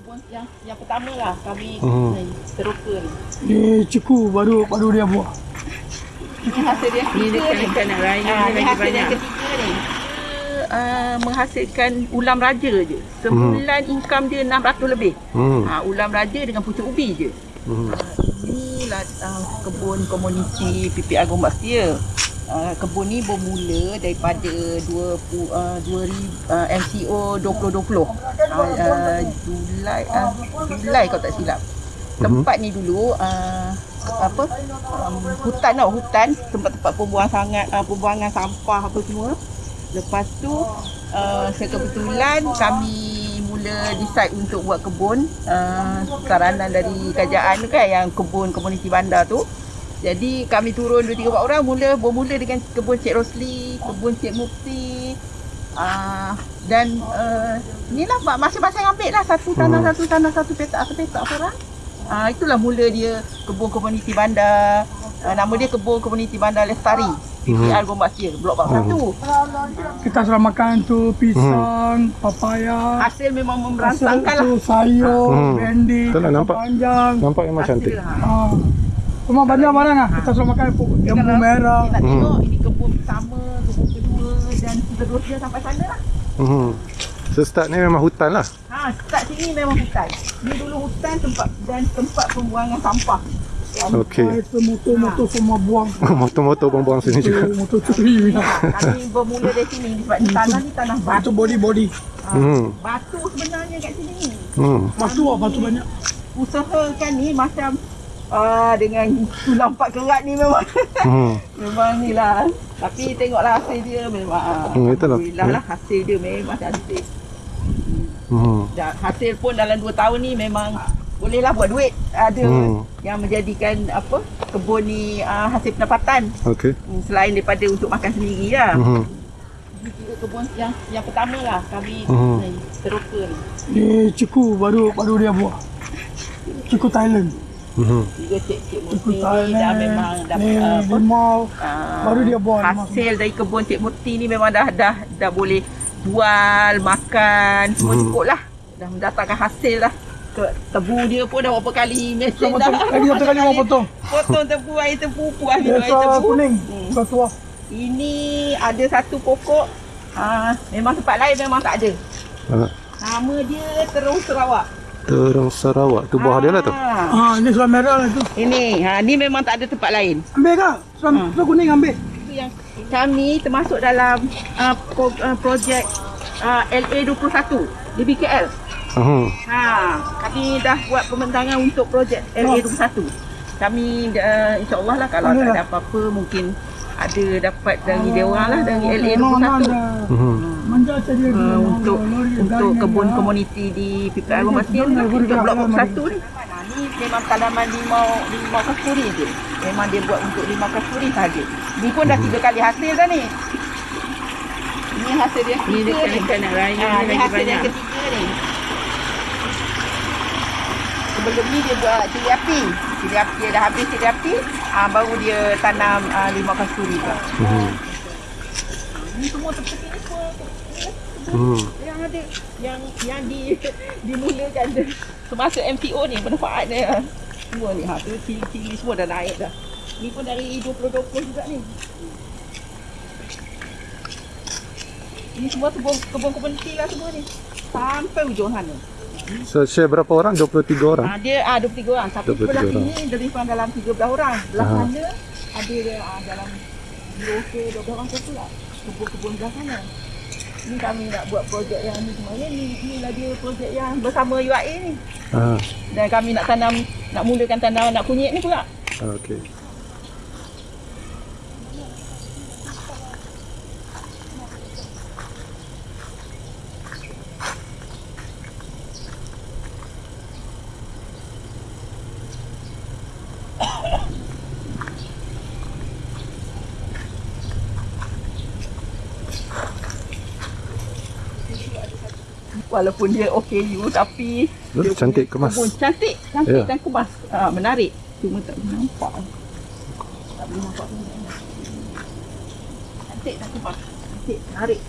kebun yang yang pertama lah kami Hmm. ni teroka ni. Ni ciku baru baru dia buat. Ini hasil yang Ni ketiga dekat ni. dekat nak raya Ah, ni ni lagi hasil banyak. yang ketiga ni. Uh, menghasilkan ulam raja je. Sebulan income dia 600 lebih. Hmm. Ha, ulam raja dengan pucuk ubi je. Hmm. Inilah uh, kebun komuniti PPR Gombak Setia. Uh, kebun ni bermula daripada 20 uh, 2000 uh, MCO 2020. Uh, uh, Julai uh, Julai kalau tak silap. Tempat ni dulu uh, apa um, hutan tau hutan tempat-tempat pembuangan sangat uh, pembuangan sampah apa semua. Lepas tu uh, sekebetulan kami mula decide untuk buat kebun uh, saranan dari kerajaan tu kan yang kebun komuniti bandar tu. Jadi kami turun 2 3 4 orang mula bermula dengan kebun Cik Rosli, kebun Cik Mufti. Uh, dan uh, inilah mak- masing-masing ambil lah satu tanah Hmm. satu tanah satu petak satu petak orang. Uh, itulah mula dia kebun komuniti bandar. Uh, nama dia kebun komuniti bandar Lestari. PPR Gombak Sia, blok 41. Kita sudah makan tu pisang, papaya, Hasil memang hasil memberansangkan lah. tu sayur, Hmm. bendi, lah, nampak. panjang. Nampak memang cantik. Hasil lah. Ah. Cuma banyak barang ah. Kita sudah makan jambu Sekarang merah. Kita nak Hmm. tengok ini kebun pertama, kebun kedua dan seterusnya sampai sana lah. Hmm. So start ni memang hutan lah. Ha, start sini memang hutan. Ni dulu hutan tempat dan tempat pembuangan sampah. Okey. Motor-motor semua buang. Motor-motor buang-buang sini juga. Tu motor curi. Ha, kami bermula dari sini sebab ni tanah ni tanah Itu batu. body-body. Ha, Hmm. Batu sebenarnya kat sini ni. Hmm. Batu ah, batu banyak. Usahakan ni macam ah dengan tulang empat kerat ni memang Hmm. memang ni lah. Tapi tengoklah hasil dia memang Hmm, itulah. Alhamdulillah lah hasil dia memang cantik. Hmm. Dan hasil pun dalam 2 tahun ni memang bolehlah buat duit. Ada Hmm. yang menjadikan apa kebun ni uh, hasil pendapatan Okey. hmm, selain daripada untuk makan sendiri lah. Hmm. Tiga kebun yang yang pertama lah kami Hmm. ni teroka ni. Ni ciku baru baru dia buat. Ciku Thailand. Tiga cik-cik Ciku Murti ni dah memang dah Ni uh, apa limau. Ah, Baru dia buat hasil dari kebun Cik Murti ni memang dah dah dah boleh jual, makan, semua Hmm. cukup lah. Dah mendatangkan hasil lah. Ke tebu dia pun dah berapa kali mesin dah. potong. Lagi satu kali mau potong. Potong tebu air tebu puas minum air Biasa tebu. kuning. Hmm. Satu ah. Ini ada satu pokok ah memang tempat lain memang tak ada. Ah. Nama dia Terung Sarawak. Terang Sarawak. Tu bawah dia lah tu. Ah. Ah, ni sudah merah lah tu. Ini, ha ni memang tak ada tempat lain. Ambil kah? Ah. sudah kuning ambil. Itu yang kami termasuk dalam uh, pro, uh, projek uh, LA21 di BKL. Hmm. Ha, kami dah buat pembentangan untuk projek LA21. Kami uh, insya-Allah lah kalau tak ada apa-apa mungkin ada dapat dari dia orang lah dari Memang LA21. ada. Hmm. Manja saja dia. Uh, untuk untuk kebun komuniti di PPR Rumah ni lah, betul, untuk blok betul, 1 ni. Ni memang tanaman limau limau kasturi je. Memang dia buat untuk limau kasturi saja. Ni pun dah tiga kali hasil dah ni. Ini hasil yang Ni dekat ni. dekat nak raya Ha, ni ni hasil yang banyak. ketiga ni. Sebelum ni dia buat cili api. Cili api dia dah habis cili api, ah baru dia tanam ah, limau kasturi tu. Hmm. Ni semua seperti ni semua. Hmm. yang ada yang yang di dimulakan tu semasa MTO ni manfaat dia semua ni ha tu cili-cili semua dah naik dah ni pun dari 2020 juga ni ini semua kebun kebun komuniti lah semua ni sampai ujung sana So share berapa orang? 23 orang. ha, dia ah 23 orang tapi 23 sebelah orang. sini lebih kurang dalam 13 orang belah Ah. sana ada ah, dalam 10 ke 12 orang tu pula kebun-kebun belah sana ni kami nak buat projek yang ni semuanya ni inilah dia projek yang bersama UAE ni Ah. dan kami nak tanam nak mulakan tanam anak kunyit ni pula Okey. Walaupun dia OKU tapi Betul, cantik, kemas. kebun cantik cantik Ya. dan kemas ah, menarik cuma tak boleh nampak tak boleh nampak cantik dan kemas cantik menarik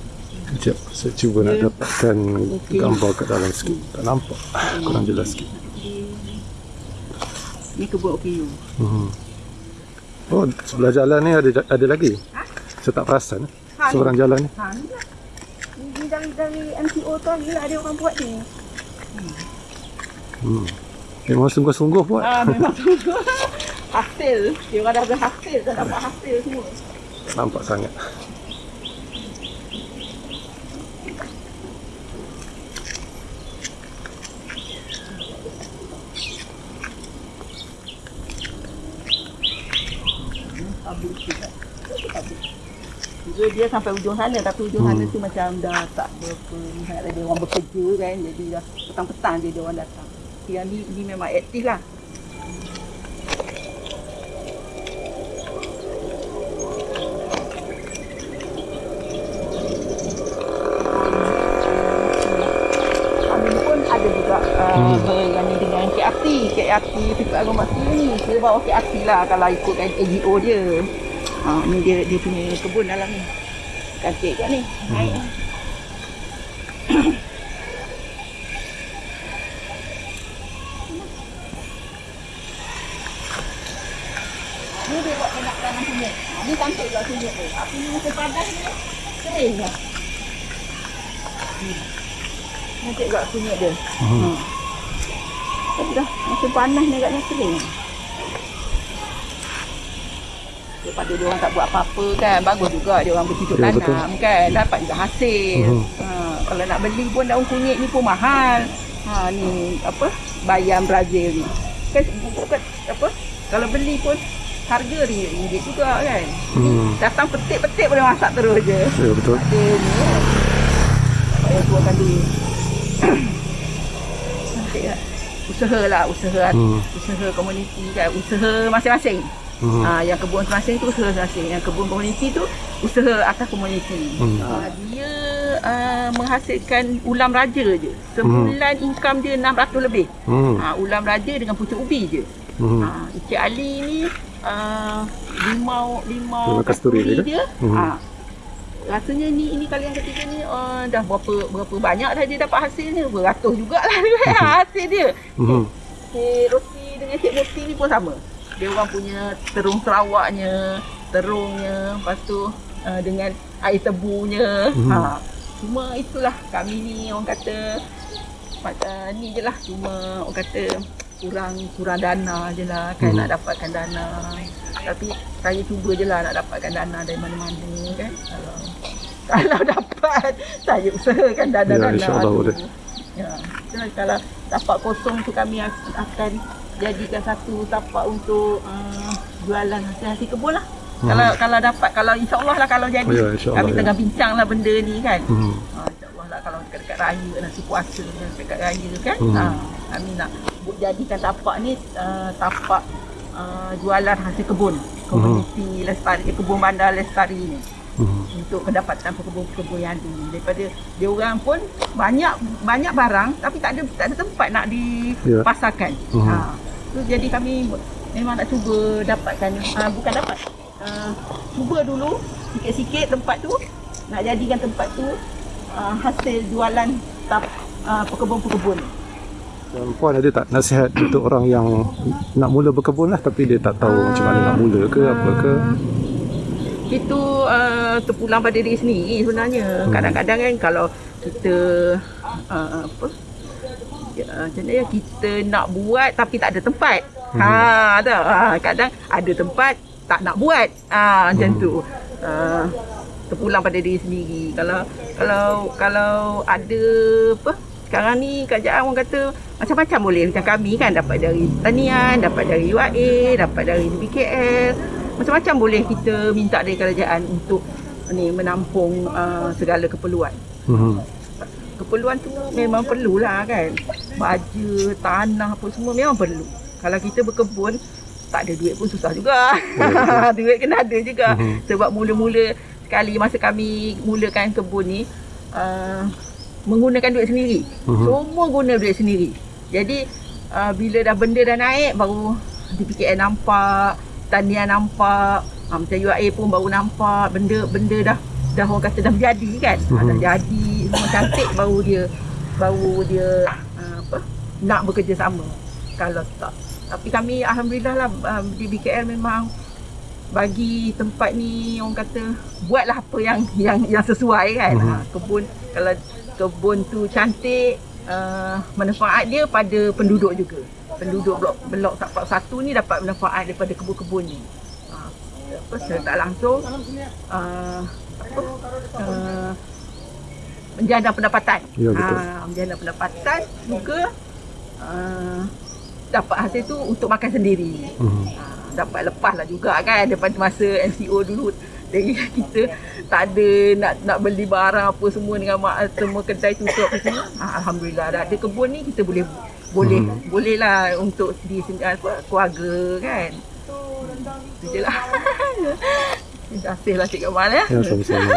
Sekejap, saya cuba nak Ya. dapatkan Okey. gambar kat dalam sikit. Tak nampak. Kurang jelas sikit. Ni kebun OKU. Hmm. Oh, sebelah jalan ni ada ada lagi. Ha? Saya tak perasan. Ha, ni. Seberang jalan ni. Ha, ni ni dari, dari MCO tu ni ada orang buat ni. Hmm. Memang sungguh-sungguh buat. Ah, memang sungguh. hasil. Dia orang dah berhasil. Dah dapat hasil semua. Nampak sangat. Dia sampai ujung sana tapi ujung sana tu macam dah tak berapa minat ada orang bekerja kan jadi dah petang-petang je dia orang datang. Yang ni, ni memang aktif lah. Kami pun ada juga Hmm. berani dengan KRT. KRT Pipa Agung Bakti ni. Saya bawa KRT lah kalau ikutkan AGO dia. Ha, ni dia dia punya kebun dalam ni. Cantik kat ni. Naik. Ni dia buat banyak tanah sunyit. Ha, ni cantik juga sunyit tu. Tapi ni musim padas ni kering lah. Hmm. Cantik juga sunyit dia. Hmm. Hmm. Tapi dah musim panas ni agaknya kering. Daripada dia orang tak buat apa-apa kan. Bagus juga dia orang bercucuk Ya, tanam kan. Dapat juga hasil. Mhm. Ha, kalau nak beli pun daun kunyit ni pun mahal. Ha ni apa? Bayam Brazil ni. Kan bukan apa? Kalau beli pun harga RM5 juga kan. Hmm. Datang petik-petik boleh masak terus je. Ya betul. Ada ni keluarkan duit. Cantik tak? Usaha lah, usaha Hmm. usaha komuniti kan, usaha masing-masing. Hmm. Ha, yang kebun masing-masing tu usaha masing-masing. Yang kebun komuniti tu usaha atas komuniti. Hmm. Ha, dia uh, menghasilkan ulam raja je. Sebulan income dia 600 lebih. Hmm. Ha, ulam raja dengan pucuk ubi je. Hmm. Ha, Encik Ali ni uh, limau limau Limau kasturi dia dia. Hmm. Ha, rasanya ni ini kali yang ketiga ni uh, dah berapa berapa banyak dah dia dapat hasilnya beratus jugalah kan hasil dia. Hmm. Cik Roti dengan Cik Murti ni pun sama. Dia orang punya terung Sarawaknya, terungnya, lepas tu uh, dengan air tebunya. Mhm. Ha. Cuma itulah kami ni orang kata uh, ni je lah cuma orang kata kurang kurang dana je lah kan Mhm. nak dapatkan dana. Tapi saya cuba je lah nak dapatkan dana dari mana-mana kan. Kalau kalau dapat saya usahakan dana-dana Ya, insyaAllah boleh. Ya, kalau tapak kosong tu kami ak- akan jadikan satu tapak untuk uh, jualan hasil-hasil kebun lah. Hmm. Kalau kalau dapat, kalau insyaAllah lah kalau jadi. Ya, insyaAllah, kami ya. tengah bincang lah benda ni kan. Hmm. Ha, InsyaAllah lah kalau dekat-dekat raya, nasi puasa dekat raya kan. Hmm. Ha, kami nak jadikan tapak ni uh, tapak uh, jualan hasil kebun. Komuniti lestari, kebun bandar lestari ni Hmm. untuk pendapatan pekebun-pekebun yang ada ni. Daripada dia orang pun banyak banyak barang tapi tak ada tak ada tempat nak Ya. dipasarkan. Mhm. Ha. Tu jadi kami memang nak cuba dapatkan ha, bukan dapat. Uh, cuba dulu sikit-sikit tempat tu nak jadikan tempat tu uh, hasil jualan tap, uh, pekebun-pekebun. Dan puan ada tak nasihat untuk orang yang nak mula berkebun lah tapi dia tak tahu macam mana nak mula ke apa ke? Itu uh, terpulang pada diri sendiri sebenarnya. Hmm. Kadang-kadang kan kalau kita uh, apa macam mana kita nak buat tapi tak ada tempat. Hmm. Ha, tak. Ha, kadang ada tempat tak nak buat. Ha, macam Hmm. tu. Uh, terpulang pada diri sendiri. Kalau kalau kalau ada apa sekarang ni kerajaan orang kata macam-macam boleh macam kami kan dapat dari tanian, dapat dari UAE, dapat dari BKL. Macam-macam boleh kita minta dari kerajaan untuk ni menampung uh, segala keperluan. Hmm. Keperluan tu memang perlulah kan. Baja, tanah apa semua memang perlu. Kalau kita berkebun tak ada duit pun susah juga. duit kena ada juga. Mhm. Sebab mula-mula sekali masa kami mulakan kebun ni uh, menggunakan duit sendiri. Mhm. Semua guna duit sendiri. Jadi uh, bila dah benda dah naik baru DPKN nampak, tanian nampak, uh, macam UAE pun baru nampak benda benda dah dah orang kata dah berjadi kan? Mhm. uh dah jadi. Semua cantik baru dia baru dia uh, apa nak bekerja sama. Kalau tak. Tapi kami alhamdulillah lah uh, di BKL memang bagi tempat ni orang kata buatlah apa yang yang yang sesuai kan? Mhm. uh, kebun kalau kebun tu cantik uh, manfaat dia pada penduduk juga. Penduduk blok blok 41 ni dapat manfaat daripada kebun-kebun ni. Uh, apa secara tak langsung uh, uh, menjana pendapatan Ya, betul. Ah, menjana pendapatan juga uh, dapat hasil tu untuk makan sendiri Hmm. Ah, dapat lepas lah juga kan daripada masa MCO dulu dari kita tak ada nak nak beli barang apa semua dengan mak semua kedai tutup apa semua. Ah, Alhamdulillah dah ada kebun ni kita boleh boleh Hmm. boleh lah untuk di apa keluarga kan. Itu je lah. Terima kasih lah Cik Kamal ya. Ya, sama-sama.